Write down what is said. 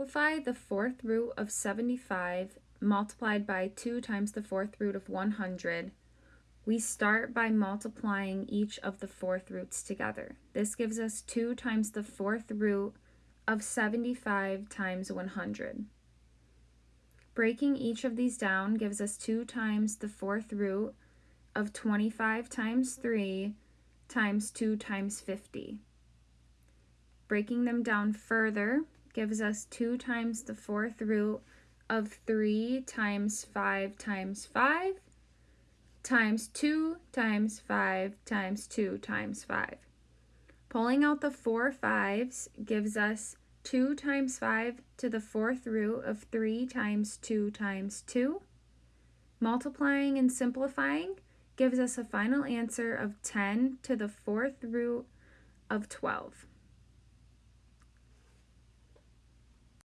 simplify the fourth root of 75 multiplied by 2 times the fourth root of 100, we start by multiplying each of the fourth roots together. This gives us 2 times the fourth root of 75 times 100. Breaking each of these down gives us 2 times the fourth root of 25 times 3 times 2 times 50. Breaking them down further gives us 2 times the fourth root of 3 times 5 times 5 times 2 times 5 times 2 times 5. Pulling out the four fives gives us 2 times 5 to the fourth root of 3 times 2 times 2. Multiplying and simplifying gives us a final answer of 10 to the fourth root of 12.